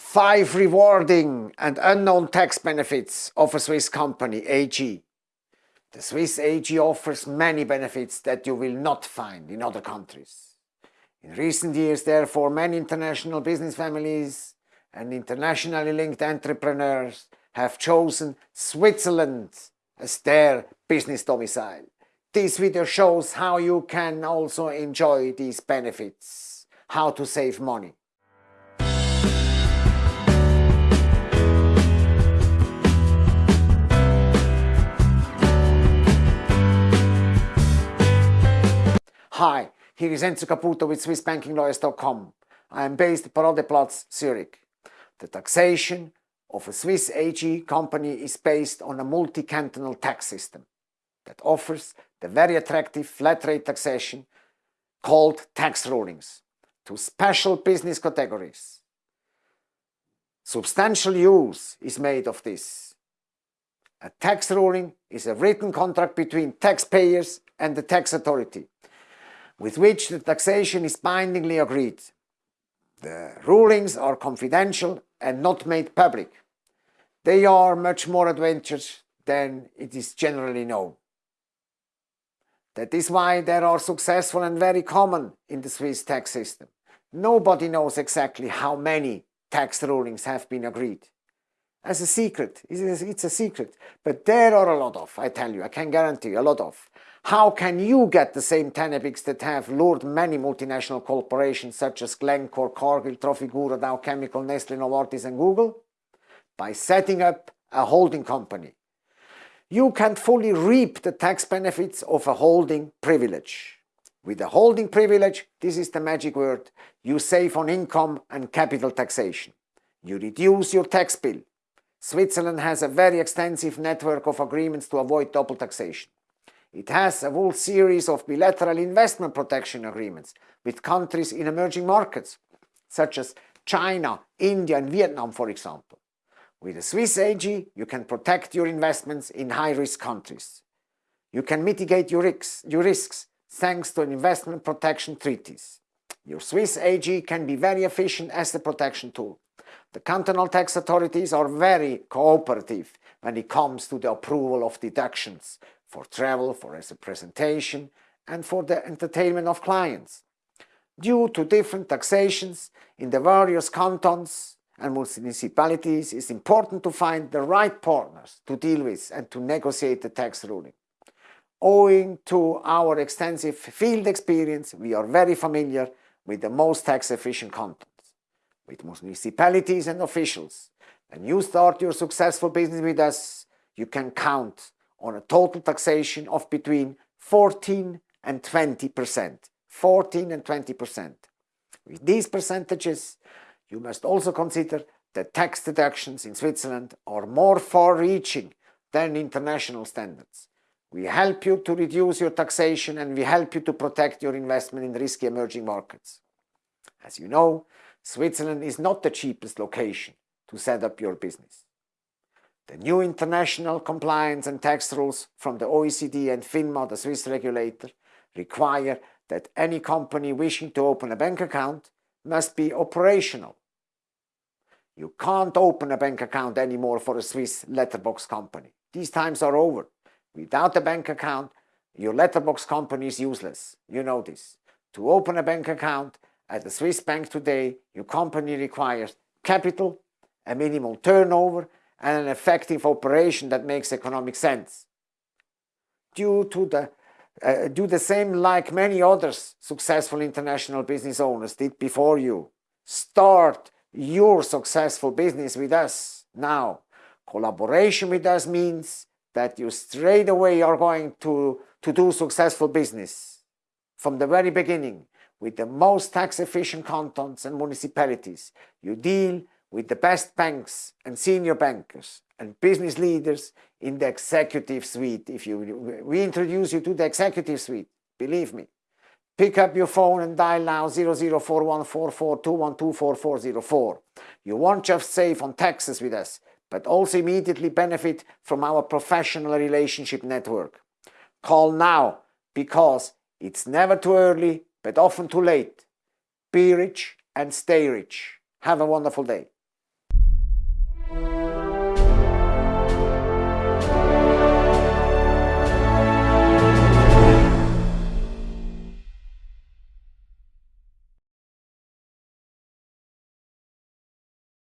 Five rewarding and unknown tax benefits of a Swiss company, AG. The Swiss AG offers many benefits that you will not find in other countries. In recent years, therefore, many international business families and internationally linked entrepreneurs have chosen Switzerland as their business domicile. This video shows how you can also enjoy these benefits, how to save money. Hi, here is Enzo Caputo with SwissBankingLawyers.com. I am based at Paradeplatz, Zurich. The taxation of a Swiss AG company is based on a multi-cantonal tax system that offers the very attractive flat rate taxation called tax rulings to special business categories. Substantial use is made of this. A tax ruling is a written contract between taxpayers and the tax authority with which the taxation is bindingly agreed. The rulings are confidential and not made public. They are much more advantageous than it is generally known. That is why they are successful and very common in the Swiss tax system. Nobody knows exactly how many tax rulings have been agreed. As a secret, it's a secret, but there are a lot of, I tell you, I can guarantee a lot of. How can you get the same Tenebics that have lured many multinational corporations such as Glencore, Cargill, Trafigura, Dow Chemical, Nestle, Novartis and Google? By setting up a holding company. You can fully reap the tax benefits of a holding privilege. With a holding privilege, this is the magic word, you save on income and capital taxation. You reduce your tax bill. Switzerland has a very extensive network of agreements to avoid double taxation. It has a whole series of bilateral investment protection agreements with countries in emerging markets, such as China, India and Vietnam, for example. With a Swiss AG, you can protect your investments in high-risk countries. You can mitigate your risks, your risks thanks to investment protection treaties. Your Swiss AG can be very efficient as a protection tool. The cantonal tax authorities are very cooperative when it comes to the approval of deductions for travel, for as a presentation, and for the entertainment of clients. Due to different taxations in the various cantons and municipalities, it's important to find the right partners to deal with and to negotiate the tax ruling. Owing to our extensive field experience, we are very familiar with the most tax-efficient cantons. With municipalities and officials, when you start your successful business with us, you can count on a total taxation of between 14 and 20 percent. 14 and 20 percent. With these percentages, you must also consider that tax deductions in Switzerland are more far-reaching than international standards. We help you to reduce your taxation and we help you to protect your investment in risky emerging markets. As you know, Switzerland is not the cheapest location to set up your business. The new international compliance and tax rules from the OECD and FINMA, the Swiss regulator, require that any company wishing to open a bank account must be operational. You can't open a bank account anymore for a Swiss letterbox company. These times are over. Without a bank account, your letterbox company is useless. You know this. To open a bank account at a Swiss bank today, your company requires capital, a minimal turnover and an effective operation that makes economic sense. Due to the uh, do the same like many others successful international business owners did before you. Start your successful business with us now. Collaboration with us means that you straight away are going to, to do successful business from the very beginning with the most tax efficient cantons and municipalities. You deal with the best banks and senior bankers and business leaders in the executive suite. If you, we introduce you to the executive suite, believe me. Pick up your phone and dial now 00414421244404. You won't just save on taxes with us, but also immediately benefit from our professional relationship network. Call now because it's never too early, but often too late. Be rich and stay rich. Have a wonderful day.